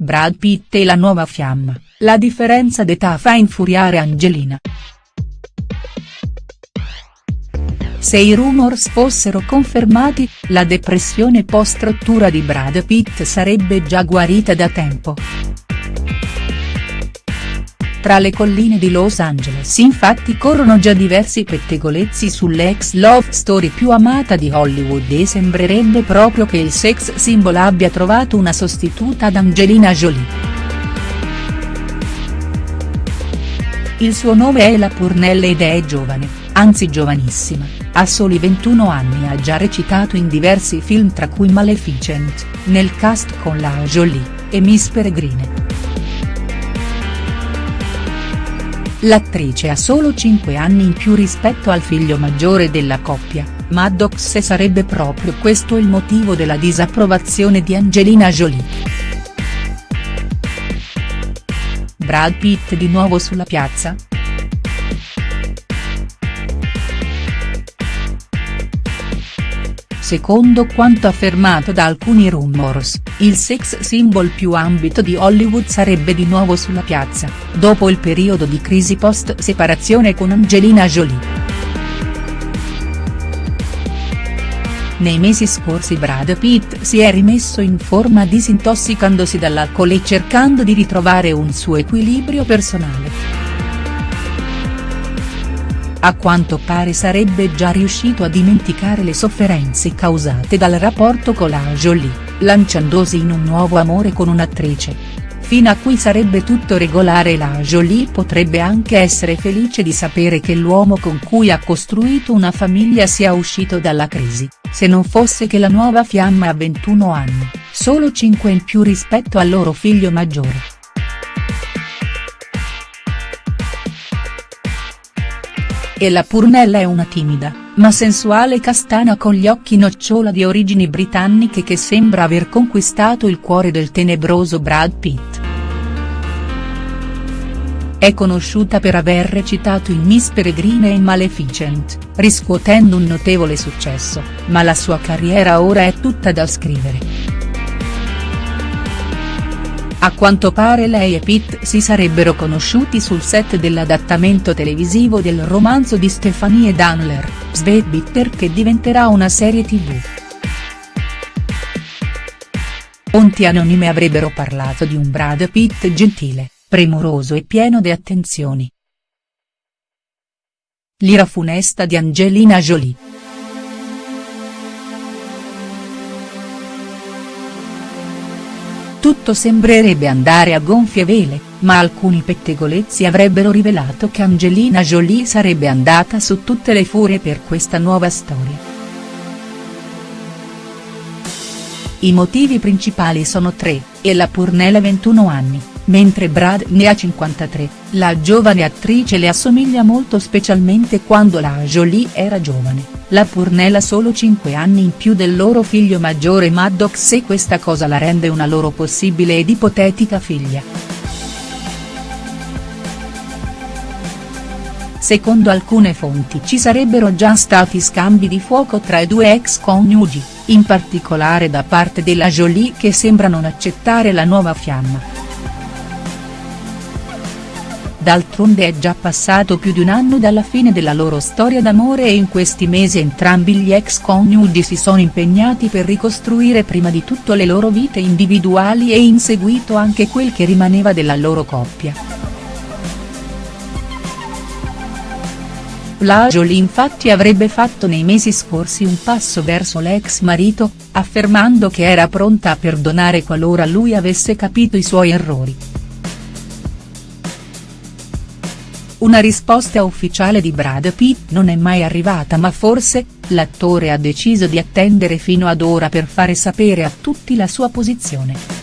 Brad Pitt e la nuova fiamma, la differenza d'età fa infuriare Angelina. Se i rumors fossero confermati, la depressione post-rottura di Brad Pitt sarebbe già guarita da tempo. Tra le colline di Los Angeles infatti corrono già diversi pettegolezzi sull'ex love story più amata di Hollywood e sembrerebbe proprio che il sex symbol abbia trovato una sostituta ad Angelina Jolie. Il suo nome è Ella Purnell ed è giovane, anzi giovanissima, ha soli 21 anni e ha già recitato in diversi film tra cui Maleficent, nel cast con la Jolie, e Miss Peregrine. L'attrice ha solo 5 anni in più rispetto al figlio maggiore della coppia, Maddox e sarebbe proprio questo il motivo della disapprovazione di Angelina Jolie. Brad Pitt di nuovo sulla piazza?. Secondo quanto affermato da alcuni rumors, il sex symbol più ambito di Hollywood sarebbe di nuovo sulla piazza, dopo il periodo di crisi post-separazione con Angelina Jolie. Nei mesi scorsi Brad Pitt si è rimesso in forma disintossicandosi dall'alcol e cercando di ritrovare un suo equilibrio personale. A quanto pare sarebbe già riuscito a dimenticare le sofferenze causate dal rapporto con la Jolie, lanciandosi in un nuovo amore con un'attrice. Fino a qui sarebbe tutto regolare la Jolie potrebbe anche essere felice di sapere che l'uomo con cui ha costruito una famiglia sia uscito dalla crisi, se non fosse che la nuova fiamma ha 21 anni, solo 5 in più rispetto al loro figlio maggiore. E la Purnella è una timida, ma sensuale castana con gli occhi nocciola di origini britanniche che sembra aver conquistato il cuore del tenebroso Brad Pitt. È conosciuta per aver recitato in Miss Peregrine e Maleficent, riscuotendo un notevole successo, ma la sua carriera ora è tutta da scrivere. A quanto pare lei e Pitt si sarebbero conosciuti sul set dell'adattamento televisivo del romanzo di Stephanie Danler, Bitter che diventerà una serie tv. Fonti anonime avrebbero parlato di un Brad Pitt gentile, premuroso e pieno di attenzioni. L'ira funesta di Angelina Jolie. Tutto sembrerebbe andare a gonfie vele, ma alcuni pettegolezzi avrebbero rivelato che Angelina Jolie sarebbe andata su tutte le furie per questa nuova storia. I motivi principali sono tre, e la Purnella 21 anni, mentre Brad ne ha 53, la giovane attrice le assomiglia molto specialmente quando la Jolie era giovane, la Purnella solo 5 anni in più del loro figlio maggiore Maddox e questa cosa la rende una loro possibile ed ipotetica figlia. Secondo alcune fonti ci sarebbero già stati scambi di fuoco tra i due ex coniugi, in particolare da parte della Jolie che sembra non accettare la nuova fiamma. D'altronde è già passato più di un anno dalla fine della loro storia d'amore e in questi mesi entrambi gli ex coniugi si sono impegnati per ricostruire prima di tutto le loro vite individuali e in seguito anche quel che rimaneva della loro coppia. La Jolie infatti avrebbe fatto nei mesi scorsi un passo verso l'ex marito, affermando che era pronta a perdonare qualora lui avesse capito i suoi errori. Una risposta ufficiale di Brad Pitt non è mai arrivata ma forse, l'attore ha deciso di attendere fino ad ora per fare sapere a tutti la sua posizione.